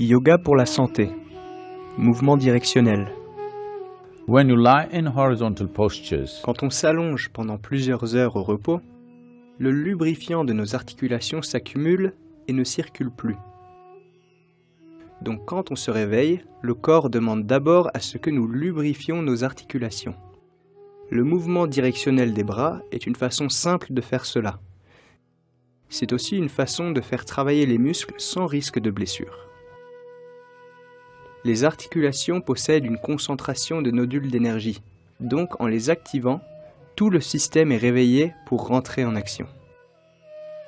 Yoga pour la santé. Mouvement directionnel. When you lie in horizontal postures, Quand on s'allonge pendant plusieurs heures au repos, le lubrifiant de nos articulations s'accumule et ne circule plus. Donc quand on se réveille, le corps demande d'abord à ce que nous lubrifions nos articulations. Le mouvement directionnel des bras est une façon simple de faire cela. C'est aussi une façon de faire travailler les muscles sans risque de blessure. Les articulations possèdent une concentration de nodules d'énergie, donc en les activant, tout le système est réveillé pour rentrer en action.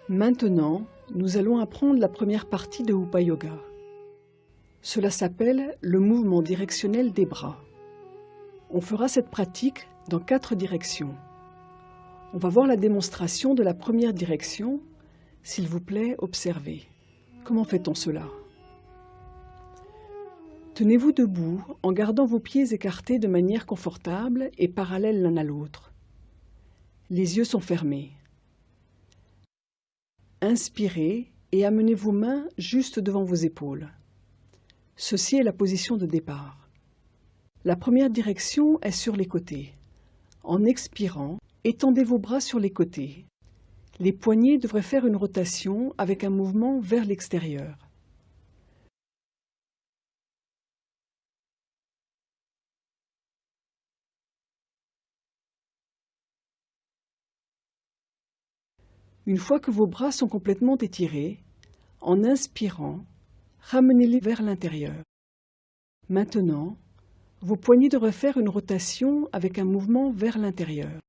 Maintenant, nous allons apprendre la première partie de Upa Yoga. Cela s'appelle le mouvement directionnel des bras. On fera cette pratique dans quatre directions. On va voir la démonstration de la première direction. S'il vous plaît, observez. Comment fait-on cela? Tenez-vous debout en gardant vos pieds écartés de manière confortable et parallèles l'un à l'autre. Les yeux sont fermés. Inspirez et amenez vos mains juste devant vos épaules. Ceci est la position de départ. La première direction est sur les côtés. En expirant, étendez vos bras sur les côtés. Les poignets devraient faire une rotation avec un mouvement vers l'extérieur. Une fois que vos bras sont complètement étirés, en inspirant, ramenez-les vers l'intérieur. Maintenant, vos poignets devraient faire une rotation avec un mouvement vers l'intérieur.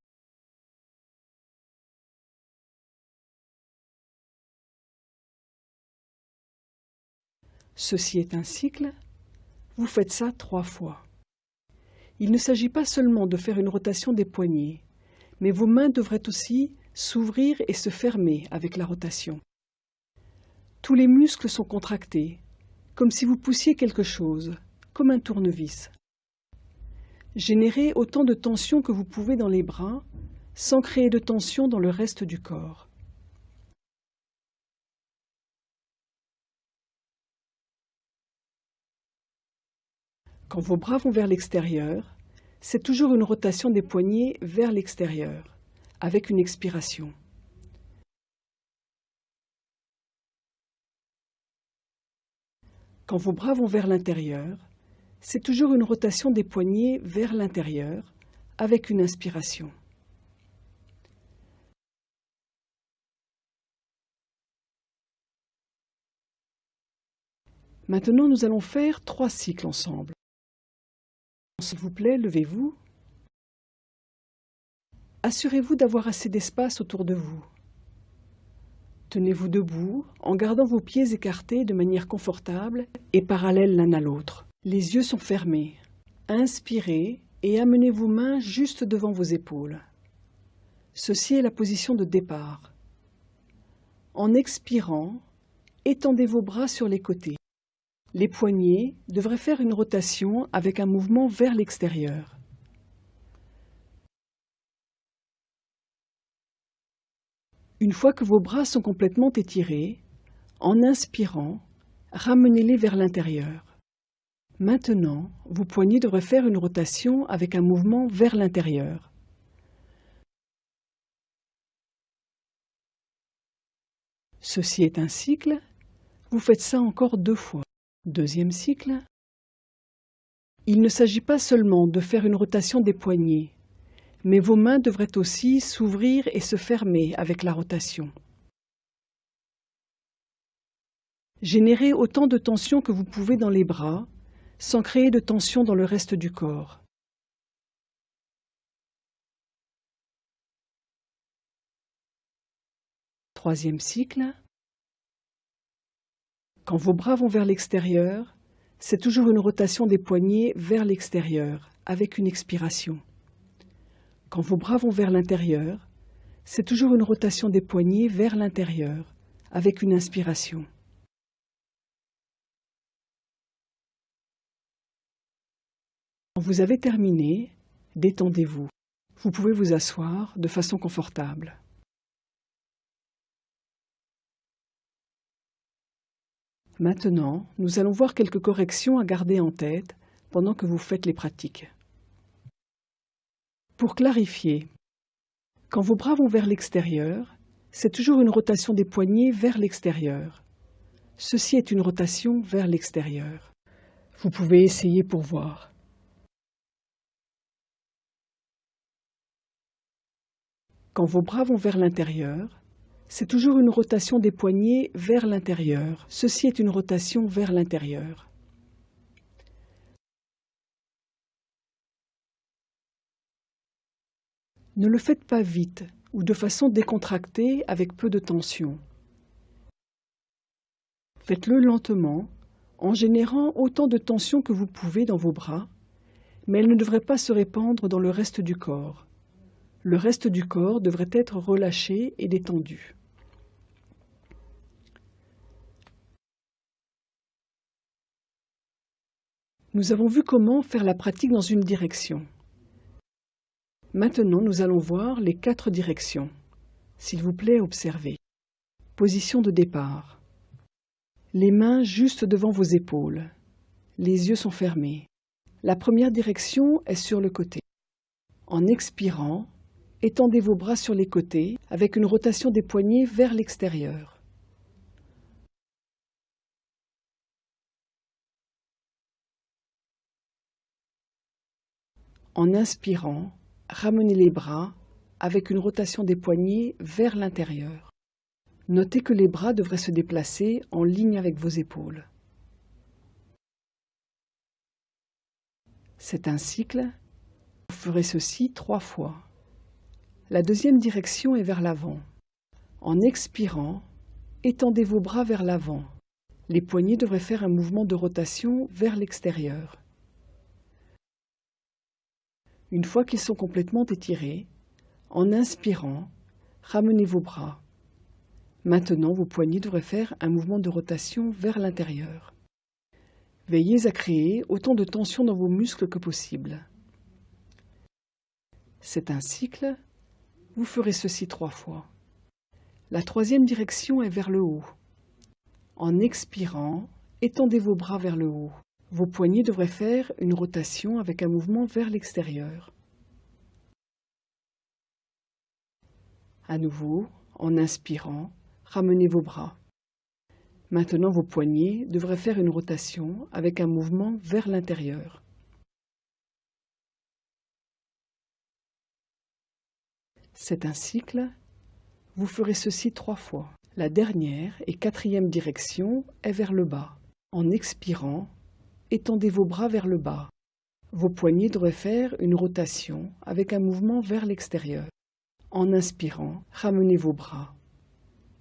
Ceci est un cycle. Vous faites ça trois fois. Il ne s'agit pas seulement de faire une rotation des poignets, mais vos mains devraient aussi s'ouvrir et se fermer avec la rotation. Tous les muscles sont contractés, comme si vous poussiez quelque chose, comme un tournevis. Générez autant de tension que vous pouvez dans les bras, sans créer de tension dans le reste du corps. Quand vos bras vont vers l'extérieur, c'est toujours une rotation des poignets vers l'extérieur, avec une expiration. Quand vos bras vont vers l'intérieur, c'est toujours une rotation des poignets vers l'intérieur, avec une inspiration. Maintenant, nous allons faire trois cycles ensemble. S'il vous plaît, levez-vous. Assurez-vous d'avoir assez d'espace autour de vous. Tenez-vous debout en gardant vos pieds écartés de manière confortable et parallèles l'un à l'autre. Les yeux sont fermés. Inspirez et amenez vos mains juste devant vos épaules. Ceci est la position de départ. En expirant, étendez vos bras sur les côtés. Les poignets devraient faire une rotation avec un mouvement vers l'extérieur. Une fois que vos bras sont complètement étirés, en inspirant, ramenez-les vers l'intérieur. Maintenant, vos poignets devraient faire une rotation avec un mouvement vers l'intérieur. Ceci est un cycle. Vous faites ça encore deux fois. Deuxième cycle. Il ne s'agit pas seulement de faire une rotation des poignets, mais vos mains devraient aussi s'ouvrir et se fermer avec la rotation. Générez autant de tension que vous pouvez dans les bras, sans créer de tension dans le reste du corps. Troisième cycle. Quand vos bras vont vers l'extérieur, c'est toujours une rotation des poignets vers l'extérieur, avec une expiration. Quand vos bras vont vers l'intérieur, c'est toujours une rotation des poignets vers l'intérieur, avec une inspiration. Quand vous avez terminé, détendez-vous. Vous pouvez vous asseoir de façon confortable. Maintenant, nous allons voir quelques corrections à garder en tête pendant que vous faites les pratiques. Pour clarifier, quand vos bras vont vers l'extérieur, c'est toujours une rotation des poignets vers l'extérieur. Ceci est une rotation vers l'extérieur. Vous pouvez essayer pour voir. Quand vos bras vont vers l'intérieur, c'est toujours une rotation des poignets vers l'intérieur. Ceci est une rotation vers l'intérieur. Ne le faites pas vite ou de façon décontractée avec peu de tension. Faites-le lentement, en générant autant de tension que vous pouvez dans vos bras, mais elle ne devrait pas se répandre dans le reste du corps le reste du corps devrait être relâché et détendu. Nous avons vu comment faire la pratique dans une direction. Maintenant, nous allons voir les quatre directions. S'il vous plaît, observez. Position de départ. Les mains juste devant vos épaules. Les yeux sont fermés. La première direction est sur le côté. En expirant, Étendez vos bras sur les côtés avec une rotation des poignets vers l'extérieur. En inspirant, ramenez les bras avec une rotation des poignets vers l'intérieur. Notez que les bras devraient se déplacer en ligne avec vos épaules. C'est un cycle. Vous ferez ceci trois fois. La deuxième direction est vers l'avant. En expirant, étendez vos bras vers l'avant. Les poignets devraient faire un mouvement de rotation vers l'extérieur. Une fois qu'ils sont complètement étirés, en inspirant, ramenez vos bras. Maintenant, vos poignets devraient faire un mouvement de rotation vers l'intérieur. Veillez à créer autant de tension dans vos muscles que possible. C'est un cycle vous ferez ceci trois fois. La troisième direction est vers le haut. En expirant, étendez vos bras vers le haut. Vos poignets devraient faire une rotation avec un mouvement vers l'extérieur. À nouveau, en inspirant, ramenez vos bras. Maintenant, vos poignets devraient faire une rotation avec un mouvement vers l'intérieur. C'est un cycle. Vous ferez ceci trois fois. La dernière et quatrième direction est vers le bas. En expirant, étendez vos bras vers le bas. Vos poignets devraient faire une rotation avec un mouvement vers l'extérieur. En inspirant, ramenez vos bras.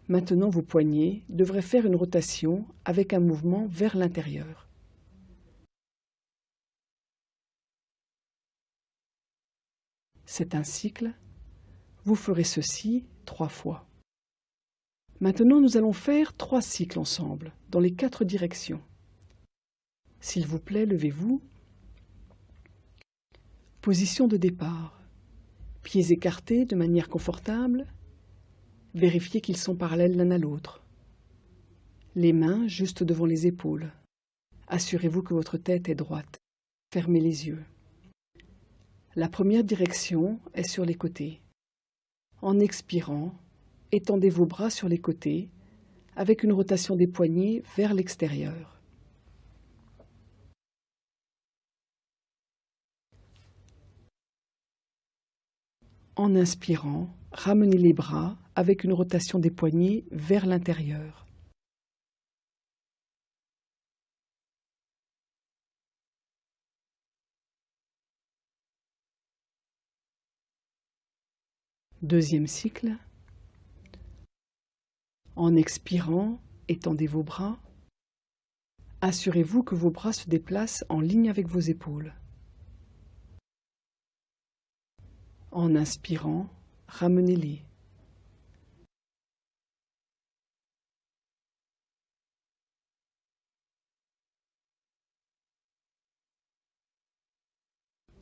Maintenant, vos poignets devraient faire une rotation avec un mouvement vers l'intérieur. C'est un cycle vous ferez ceci trois fois. Maintenant, nous allons faire trois cycles ensemble, dans les quatre directions. S'il vous plaît, levez-vous. Position de départ. Pieds écartés de manière confortable. Vérifiez qu'ils sont parallèles l'un à l'autre. Les mains juste devant les épaules. Assurez-vous que votre tête est droite. Fermez les yeux. La première direction est sur les côtés. En expirant, étendez vos bras sur les côtés avec une rotation des poignets vers l'extérieur. En inspirant, ramenez les bras avec une rotation des poignets vers l'intérieur. Deuxième cycle. En expirant, étendez vos bras. Assurez-vous que vos bras se déplacent en ligne avec vos épaules. En inspirant, ramenez-les.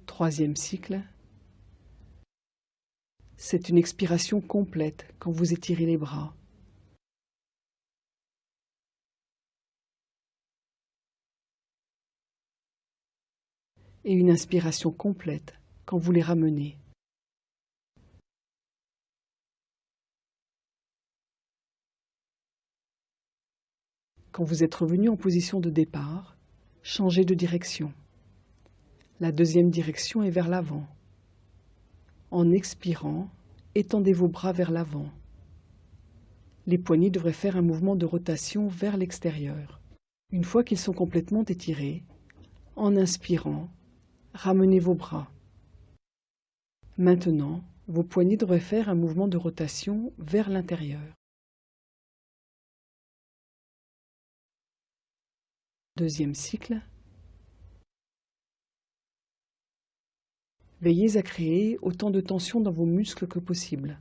Troisième cycle. C'est une expiration complète quand vous étirez les bras. Et une inspiration complète quand vous les ramenez. Quand vous êtes revenu en position de départ, changez de direction. La deuxième direction est vers l'avant. En expirant, étendez vos bras vers l'avant. Les poignets devraient faire un mouvement de rotation vers l'extérieur. Une fois qu'ils sont complètement étirés, en inspirant, ramenez vos bras. Maintenant, vos poignets devraient faire un mouvement de rotation vers l'intérieur. Deuxième cycle. Veillez à créer autant de tension dans vos muscles que possible.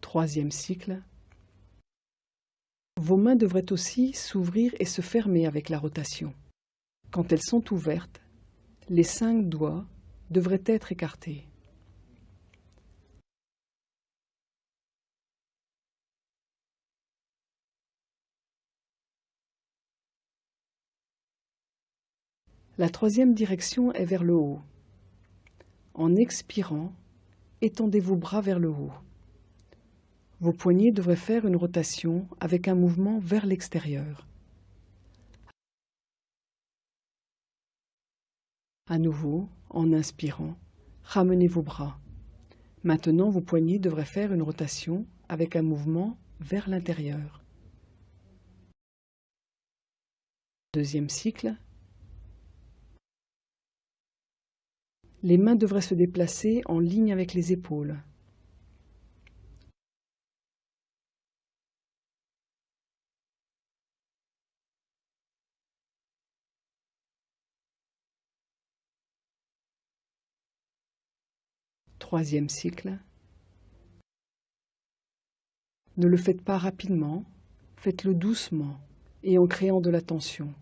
Troisième cycle. Vos mains devraient aussi s'ouvrir et se fermer avec la rotation. Quand elles sont ouvertes, les cinq doigts devraient être écartés. La troisième direction est vers le haut. En expirant, étendez vos bras vers le haut. Vos poignets devraient faire une rotation avec un mouvement vers l'extérieur. À nouveau, en inspirant, ramenez vos bras. Maintenant, vos poignets devraient faire une rotation avec un mouvement vers l'intérieur. Deuxième cycle. Les mains devraient se déplacer en ligne avec les épaules. Troisième cycle. Ne le faites pas rapidement, faites-le doucement et en créant de la tension.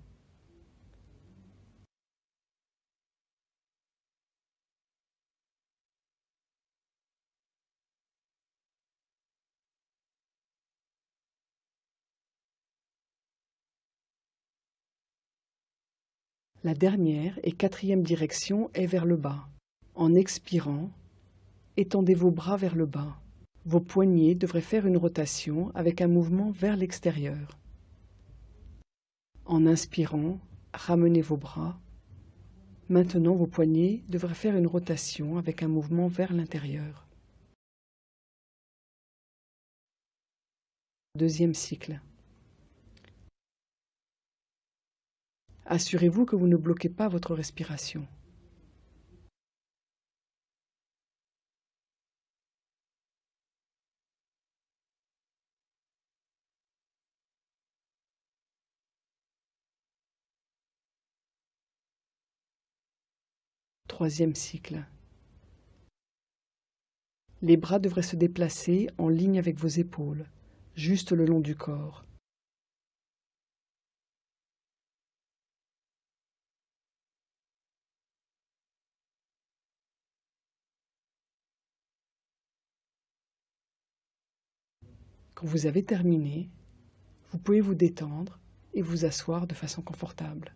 La dernière et quatrième direction est vers le bas. En expirant, étendez vos bras vers le bas. Vos poignets devraient faire une rotation avec un mouvement vers l'extérieur. En inspirant, ramenez vos bras. Maintenant, vos poignets devraient faire une rotation avec un mouvement vers l'intérieur. Deuxième cycle. Assurez-vous que vous ne bloquez pas votre respiration. Troisième cycle. Les bras devraient se déplacer en ligne avec vos épaules, juste le long du corps. Quand vous avez terminé, vous pouvez vous détendre et vous asseoir de façon confortable.